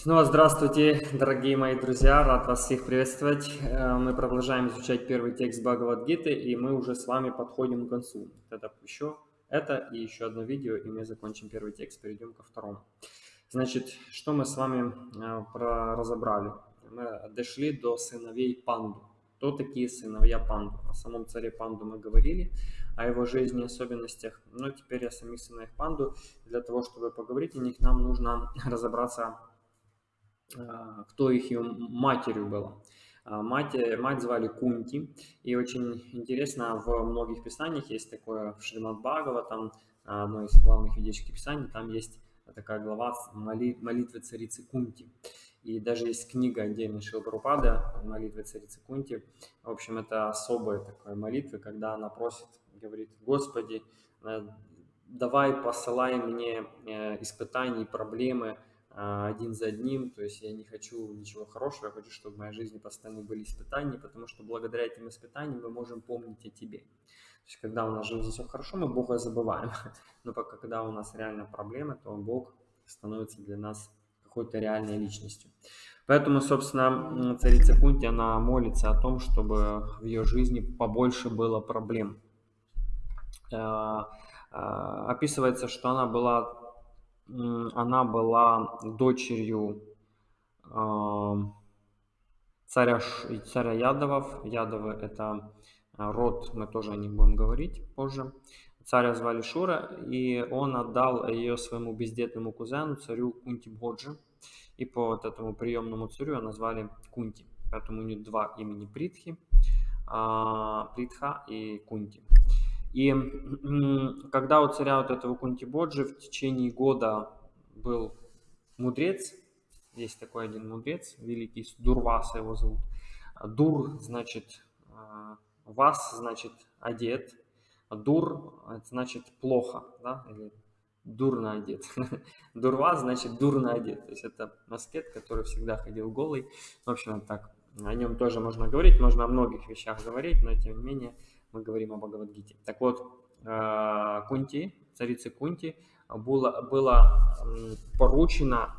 Снова здравствуйте, дорогие мои друзья, рад вас всех приветствовать. Э, мы продолжаем изучать первый текст Бхагавадгиты, и мы уже с вами подходим к концу. Это еще это и еще одно видео, и мы закончим первый текст, перейдем ко второму. Значит, что мы с вами э, разобрали? Мы дошли до сыновей Панду. Кто такие сыновья Панду? О самом царе Панду мы говорили, о его жизни, особенностях. Но теперь о самих сыновьях Панду. Для того, чтобы поговорить о них, нам нужно разобраться кто их ее матерью была. А, мать, мать звали Кунти, и очень интересно, в многих писаниях есть такое, в Шримад Бхагава, там одно из главных ведических писаний, там есть такая глава молитвы царицы Кунти. И даже есть книга отдельно Шилпарупада, молитвы царицы Кунти. В общем, это особая такая молитва, когда она просит, говорит, Господи, э, давай посылай мне э, испытания и проблемы, а, один за одним, то есть я не хочу ничего хорошего, я хочу, чтобы в моей жизни постоянно были испытания, потому что благодаря этим испытаниям мы можем помнить о тебе. То есть когда у нас в жизни все хорошо, мы Бога забываем, но пока когда у нас реально проблемы, то Бог становится для нас какой-то реальной личностью. Поэтому, собственно, царица Кунти, она молится о том, чтобы в ее жизни побольше было проблем. А, а, описывается, что она была она была дочерью царя, царя Ядовов. Ядовы – это а, род, мы тоже о них будем говорить позже. Царя звали Шура, и он отдал ее своему бездетному кузену, царю Кунти Бhoджи. И по вот этому приемному царю ее назвали Кунти. Поэтому у нее два имени Притхи, а, Притха и Кунти. И когда у царя вот этого Кунтибоджи в течение года был мудрец, есть такой один мудрец, великий Дурваса его зовут. Дур значит а, вас, значит одет, дур значит плохо, да, или дурно одет. Дурва значит дурно одет. То есть это маскет, который всегда ходил голый. В общем, так. О нем тоже можно говорить, можно о многих вещах говорить, но тем не менее мы говорим о Бхагавадгите. Так вот, э, Кунти, царице Кунти, было, было поручено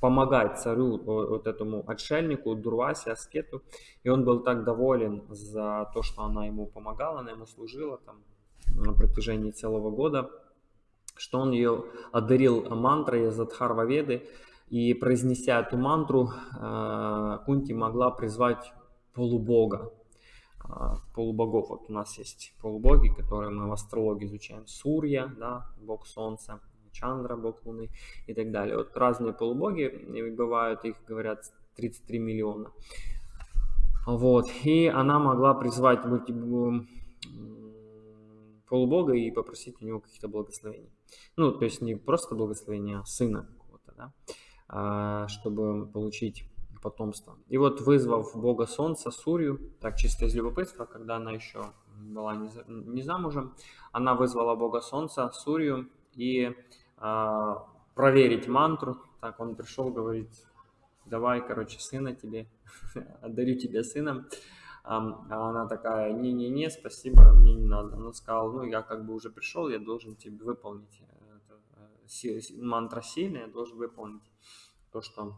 помогать царю, вот этому отшельнику, Дурвасе, Аскету. И он был так доволен за то, что она ему помогала, она ему служила там на протяжении целого года, что он ее одарил мантрой из Адхарваведы. И произнеся эту мантру, э, Кунти могла призвать полубога, полубогов. Вот у нас есть полубоги, которые мы в астрологии изучаем. Сурья, да, бог солнца, Чандра, бог луны и так далее. Вот разные полубоги бывают, их говорят 33 миллиона. Вот, и она могла призвать полубога и попросить у него каких-то благословений. Ну, то есть не просто благословения, а сына какого-то, да, а, чтобы получить потомства. И вот вызвав бога солнца, Сурью, так чисто из любопытства, когда она еще была не, не замужем, она вызвала бога солнца, Сурью, и э, проверить мантру. Так он пришел, говорит, давай, короче, сына тебе, отдарю тебе сыном. А она такая, не-не-не, спасибо, мне не надо. Он сказал, ну я как бы уже пришел, я должен тебе выполнить. Это, мантра сильная, я должен выполнить то, что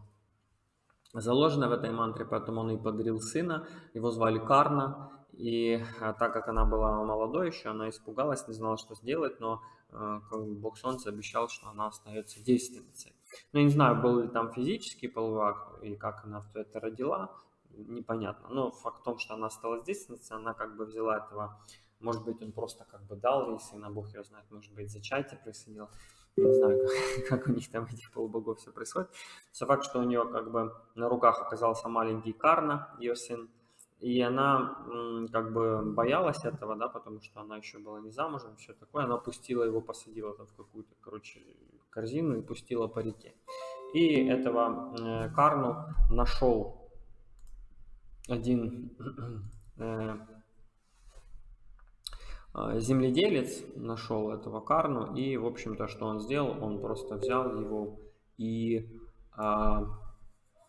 заложено в этой мантре, поэтому он и подарил сына, его звали Карна, и а, так как она была молодой еще, она испугалась, не знала, что сделать, но э, Бог Солнца обещал, что она остается девственницей. Ну, я не знаю, был ли там физический половой акт, и как она все это родила, непонятно. Но факт в том, что она осталась девственницей, она как бы взяла этого, может быть, он просто как бы дал ей сына, Бог ее знает, может быть, зачатие происходило не знаю, как, как у них там этих полубогов все происходит. Все факт, что у нее как бы на руках оказался маленький Карна, ее сын, и она как бы боялась этого, да, потому что она еще была не замужем, все такое. Она пустила его, посадила там в какую-то, короче, корзину и пустила по реке. И этого э, Карну нашел один э, земледелец нашел этого карну, и, в общем-то, что он сделал, он просто взял его и а,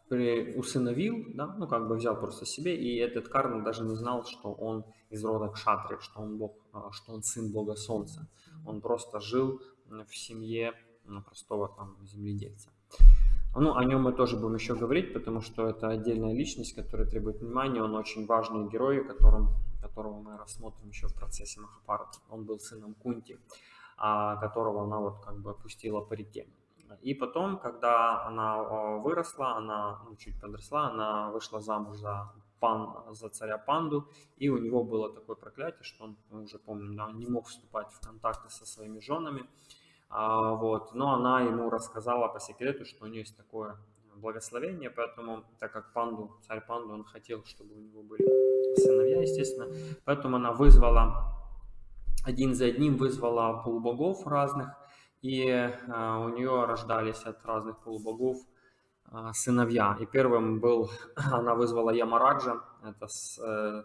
при, усыновил, да, ну, как бы взял просто себе, и этот карн даже не знал, что он из рода Кшатри, что он, бог, а, что он сын бога солнца. Он просто жил в семье простого там земледельца. Ну, о нем мы тоже будем еще говорить, потому что это отдельная личность, которая требует внимания. Он очень важный герой, которым, которого мы рассмотрим еще в процессе Махапарата. Он был сыном Кунти, а, которого она вот как бы опустила по реке. И потом, когда она а, выросла, она ну, чуть подросла, она вышла замуж за, пан, за царя Панду, и у него было такое проклятие, что он, мы уже помним, да, не мог вступать в контакты со своими женами, а, вот. Но она ему рассказала по секрету, что у нее есть такое благословение, поэтому, так как панду, царь панду, он хотел, чтобы у него были сыновья, естественно, поэтому она вызвала, один за одним вызвала полубогов разных, и а, у нее рождались от разных полубогов а, сыновья. И первым был, она вызвала Ямараджа, это с, э,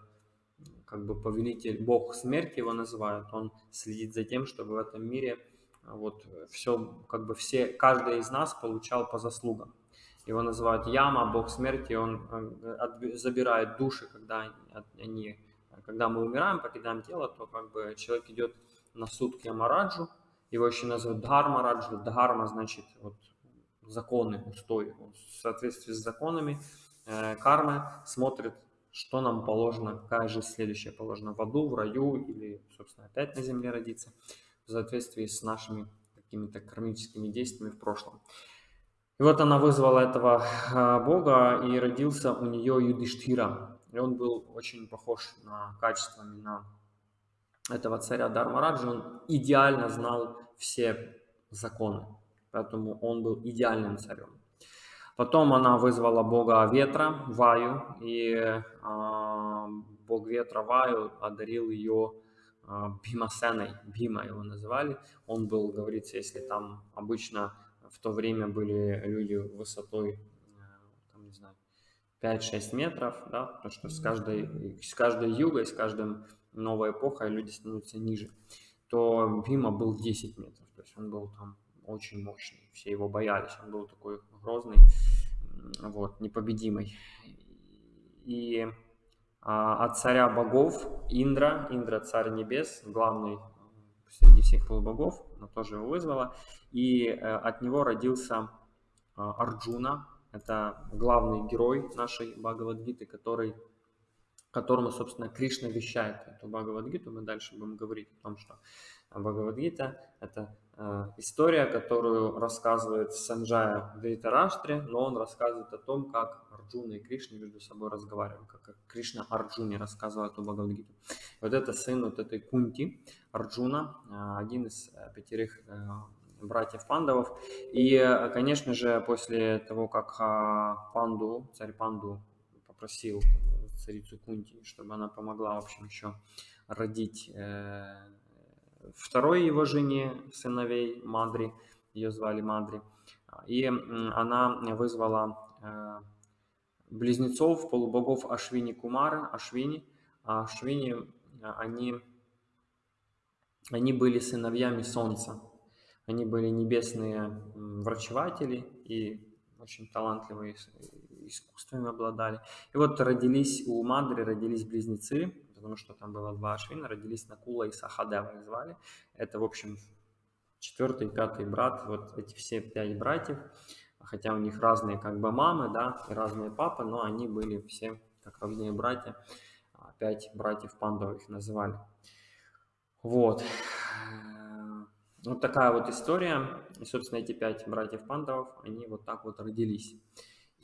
как бы повелитель, бог смерти его называют, он следит за тем, чтобы в этом мире вот все, как бы все, каждый из нас получал по заслугам. Его называют Яма, бог смерти, он э, забирает души, когда они, когда мы умираем, покидаем тело, то как бы человек идет на суд к Ямараджу, его еще называют Дхармараджу, Дхарма значит вот законы, устои, в соответствии с законами э, кармы смотрит, что нам положено, какая жизнь следующая положена в аду, в раю или, собственно, опять на земле родиться в соответствии с нашими какими-то кармическими действиями в прошлом. И вот она вызвала этого а, бога, и родился у нее Юдиштхира. И он был очень похож на качествами на этого царя Дармараджа. Он идеально знал все законы, поэтому он был идеальным царем. Потом она вызвала бога ветра, Ваю, и э, бог ветра Ваю одарил ее Бимасеной, Бима его называли. Он был, говорится, если там обычно в то время были люди высотой, э, там, не знаю, 5-6 метров, да, потому что с каждой, с каждой югой, с каждым новой эпохой люди становятся ниже, то Бима был 10 метров, то есть он был там очень мощный, все его боялись, он был такой грозный, вот, непобедимый. И от царя богов Индра, Индра царь небес, главный среди всех полубогов, она тоже его вызвала, и э, от него родился а, Арджуна, это главный герой нашей Бхагавадгиты, который, которому, собственно, Кришна вещает эту Бхагавадгиту. Мы дальше будем говорить о том, что Бхагавадгита – это Э, история, которую рассказывает Санджая в Дритараштре, но он рассказывает о том, как Арджуна и Кришна между собой разговаривают, как Кришна Арджуне рассказывает о Бхагавадгите. Вот это сын вот этой Кунти, Арджуна, э, один из э, пятерых братьев Пандавов. И, конечно же, после того, как Панду, царь Панду попросил царицу Кунти, чтобы она помогла, в общем, еще родить второй его жене сыновей Мадри, ее звали Мадри, и она вызвала э, близнецов, полубогов Ашвини Кумара, Ашвини. А Ашвини, они, они были сыновьями Солнца. Они были небесные врачеватели и очень талантливые искусствами обладали. И вот родились у Мадри, родились близнецы, потому что там было два Ашвина, родились Накула и Сахадева их звали. Это, в общем, четвертый, пятый брат, вот эти все пять братьев, хотя у них разные как бы мамы, да, и разные папы, но они были все как родные братья, а, пять братьев Пандов их называли. Вот. Вот такая вот история. И, собственно, эти пять братьев Пандавов, они вот так вот родились.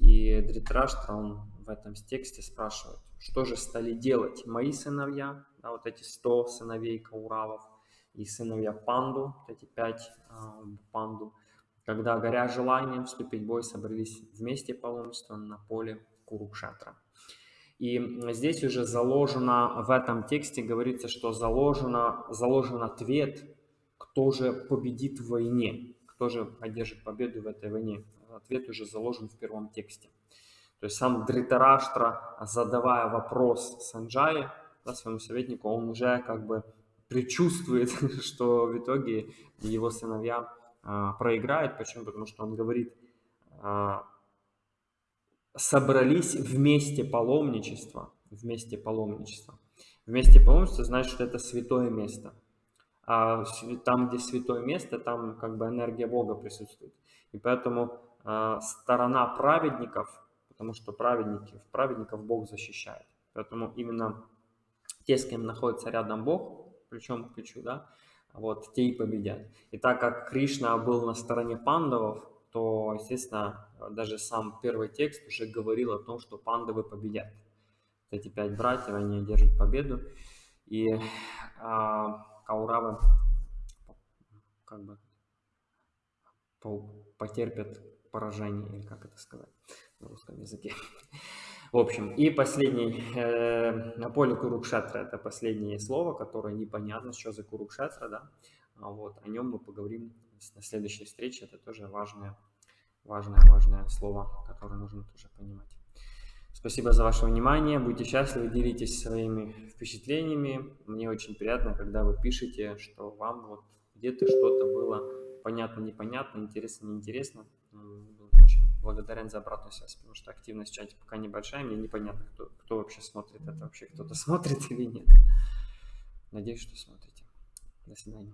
И Дритраштра, он в этом тексте спрашивает, что же стали делать мои сыновья, да, вот эти 100 сыновей Кауравов и сыновья Панду, вот эти пять э, Панду, когда, горя желанием вступить в бой, собрались вместе паломничества на поле Курукшатра. И здесь уже заложено, в этом тексте говорится, что заложено, заложен ответ, кто же победит в войне, кто же одержит победу в этой войне. Ответ уже заложен в первом тексте. То есть сам Дритараштра, задавая вопрос Санджае, да, своему советнику, он уже как бы предчувствует, что в итоге его сыновья а, проиграют. Почему? Потому что он говорит, а, собрались вместе паломничество, вместе паломничество. Вместе паломничество значит, что это святое место. А там, где святое место, там как бы энергия Бога присутствует. И поэтому сторона праведников, потому что праведники, праведников Бог защищает. Поэтому именно те, с кем находится рядом Бог, плечом к плечу, да, вот, те и победят. И так как Кришна был на стороне пандавов, то, естественно, даже сам первый текст уже говорил о том, что пандавы победят. Эти пять братьев, они одержат победу. И а, Кауравы как бы потерпят поражение, или как это сказать на русском языке. В общем, и последний, э, на поле Курукшетра, это последнее слово, которое непонятно, что за Курукшетра, да, а вот, о нем мы поговорим на следующей встрече, это тоже важное, важное, важное слово, которое нужно тоже понимать. Спасибо за ваше внимание, будьте счастливы, делитесь своими впечатлениями, мне очень приятно, когда вы пишете, что вам вот где-то что-то было понятно, непонятно, интересно, неинтересно, очень благодарен за обратную связь, потому что активность в чате пока небольшая, мне непонятно, кто, кто вообще смотрит это, вообще кто-то смотрит или нет. Надеюсь, что смотрите. До свидания.